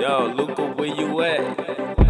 Yo, Luca, where you at?